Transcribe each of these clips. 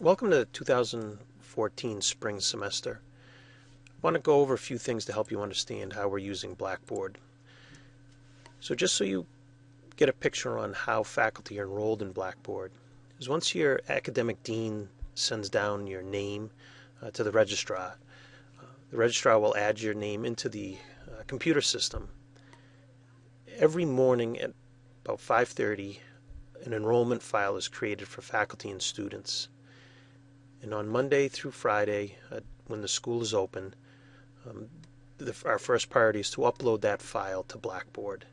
Welcome to the 2014 spring semester. I want to go over a few things to help you understand how we're using Blackboard. So just so you get a picture on how faculty are enrolled in Blackboard, is once your academic dean sends down your name uh, to the registrar, uh, the registrar will add your name into the uh, computer system. Every morning at about 5.30, an enrollment file is created for faculty and students. And on Monday through Friday, uh, when the school is open, um, the, our first priority is to upload that file to Blackboard.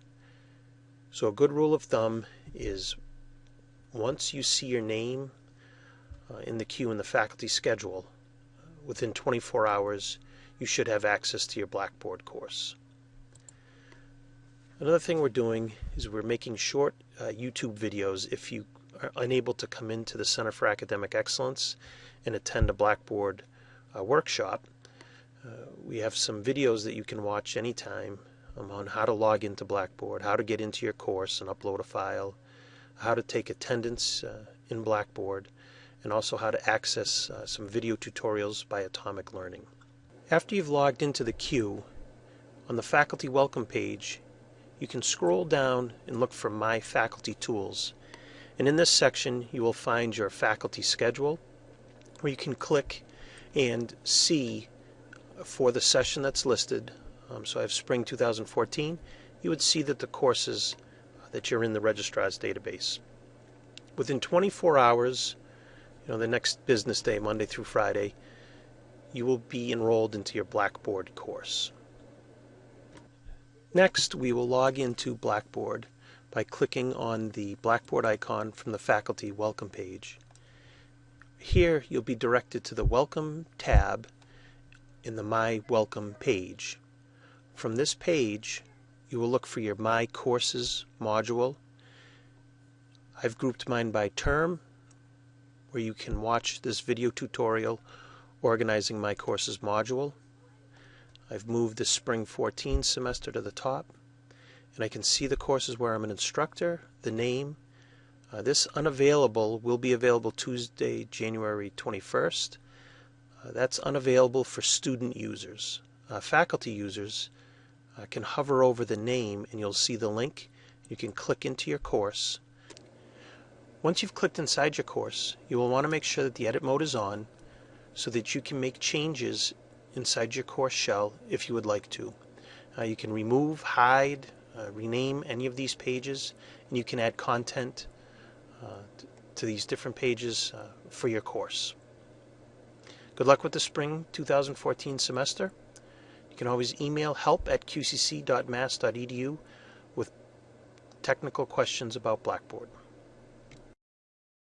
So a good rule of thumb is once you see your name uh, in the queue in the faculty schedule, uh, within 24 hours, you should have access to your Blackboard course. Another thing we're doing is we're making short uh, YouTube videos if you unable to come into the Center for Academic Excellence and attend a Blackboard uh, workshop, uh, we have some videos that you can watch anytime um, on how to log into Blackboard, how to get into your course and upload a file, how to take attendance uh, in Blackboard, and also how to access uh, some video tutorials by Atomic Learning. After you've logged into the queue, on the faculty welcome page, you can scroll down and look for My Faculty Tools. And in this section, you will find your faculty schedule, where you can click and see for the session that's listed. Um, so I have spring 2014. You would see that the courses uh, that you're in the registrar's database. Within 24 hours, you know, the next business day, Monday through Friday, you will be enrolled into your Blackboard course. Next, we will log into Blackboard by clicking on the Blackboard icon from the faculty welcome page. Here you'll be directed to the Welcome tab in the My Welcome page. From this page, you will look for your My Courses module. I've grouped mine by term, where you can watch this video tutorial organizing my courses module. I've moved the spring 14 semester to the top, and I can see the courses where I'm an instructor, the name, uh, this unavailable will be available Tuesday, January 21st. Uh, that's unavailable for student users. Uh, faculty users uh, can hover over the name and you'll see the link. You can click into your course. Once you've clicked inside your course, you will want to make sure that the edit mode is on so that you can make changes inside your course shell if you would like to. Uh, you can remove, hide, uh, rename any of these pages, and you can add content uh, to these different pages uh, for your course. Good luck with the spring 2014 semester. You can always email help at qcc.mass.edu with technical questions about Blackboard.